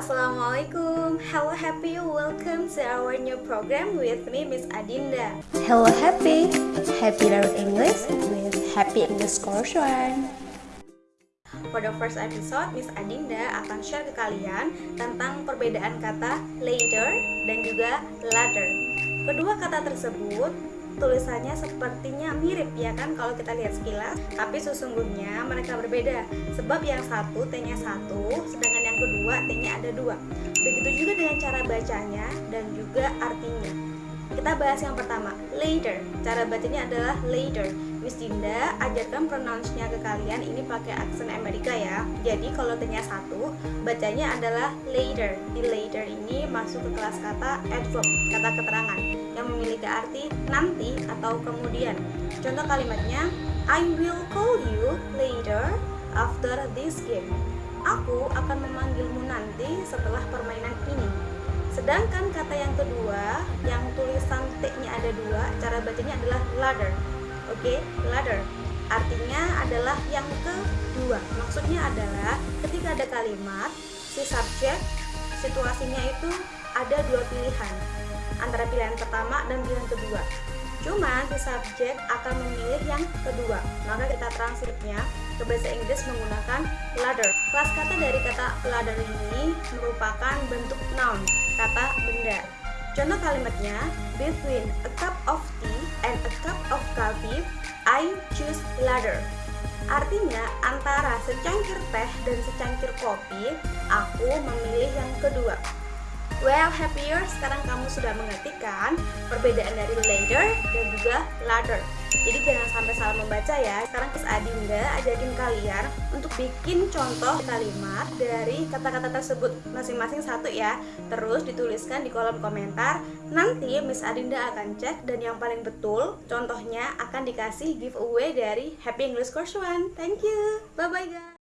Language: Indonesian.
Assalamualaikum. Hello Happy, welcome to our new program with me Miss Adinda. Hello Happy, Happy Learn English with Happy English Course One For the first episode, Miss Adinda akan share ke kalian tentang perbedaan kata later dan juga ladder Kedua kata tersebut tulisannya sepertinya mirip ya kan kalau kita lihat sekilas tapi sesungguhnya mereka berbeda. Sebab yang satu T-nya satu sedangkan kedua T-nya ada dua begitu juga dengan cara bacanya dan juga artinya kita bahas yang pertama later cara bacanya adalah later Miss Dinda ajarkan pronounce-nya ke kalian ini pakai aksen Amerika ya. Jadi kalau T-nya satu, bacanya adalah later. Di later ini masuk ke kelas kata adverb, kata keterangan yang memiliki arti nanti atau kemudian. Contoh kalimatnya, I will call you later after this game. Aku akan memanggilmu nanti setelah permainan ini. Sedangkan kata yang kedua, yang tulisan T-nya ada dua, cara bacanya adalah ladder. Oke, okay? ladder. Artinya adalah yang kedua. Maksudnya adalah ketika ada kalimat, si subjek situasinya itu ada dua pilihan antara pilihan pertama dan pilihan kedua. Cuma si subjek akan memilih yang kedua. Maka kita translate-nya ke bahasa Inggris menggunakan ladder. Kelas kata dari kata ladder ini merupakan bentuk noun, kata benda. Contoh kalimatnya, between a cup of tea and a cup of coffee, I choose ladder. Artinya, antara secangkir teh dan secangkir kopi, aku memilih yang kedua. Well, happier sekarang kamu sudah mengerti kan perbedaan dari ladder dan juga ladder. Jadi jangan sampai salah membaca ya. Sekarang Miss Adinda ajakin kalian untuk bikin contoh kalimat dari kata-kata tersebut masing-masing satu ya. Terus dituliskan di kolom komentar. Nanti Miss Adinda akan cek dan yang paling betul contohnya akan dikasih giveaway dari Happy English Course One. Thank you. Bye bye guys.